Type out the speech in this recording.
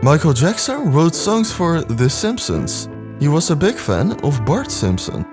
Michael Jackson wrote songs for The Simpsons. He was a big fan of Bart Simpson.